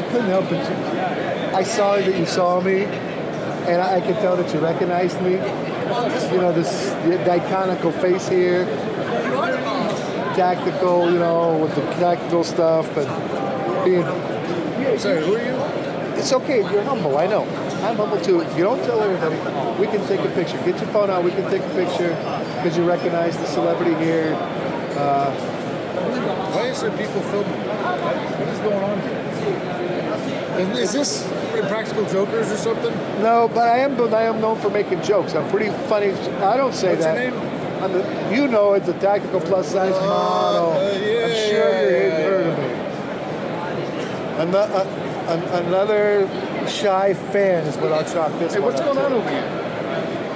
I couldn't help it. I saw that you saw me, and I could tell that you recognized me. You know, this the, the iconical face here, tactical, you know, with the tactical stuff, and being. Sorry, who are you? It's okay. You're humble. I know. I'm humble too. If you don't tell everybody, we can take a picture. Get your phone out. We can take a picture because you recognize the celebrity here. Uh, Is people filming? What is going on here? Is, is this Impractical Jokers or something? No, but I am. But I am known for making jokes. I'm pretty funny. I don't say What's your that. name? I'm the, you know, it's a tactical plus size model. uh, yeah, I'm sure yeah, you've yeah, heard of me. Another, another shy fan is what I'll chalk this Hey, what's going on over here?